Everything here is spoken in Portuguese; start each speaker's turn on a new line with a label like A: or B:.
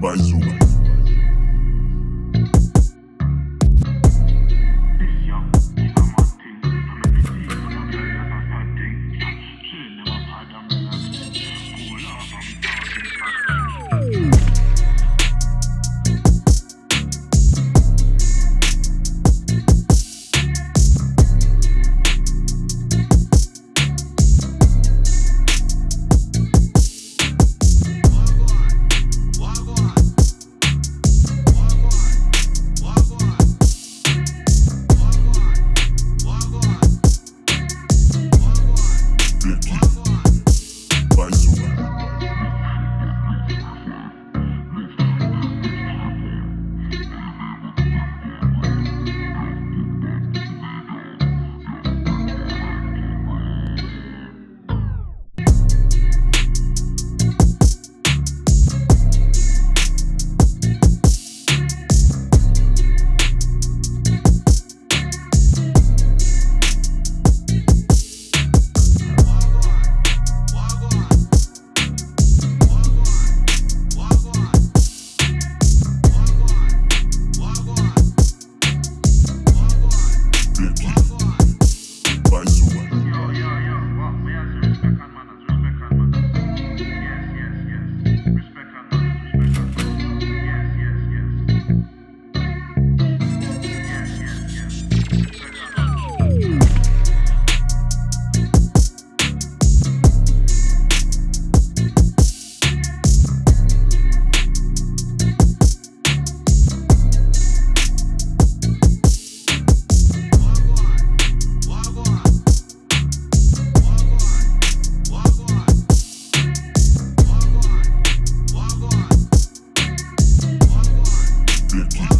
A: mais uma. dicky.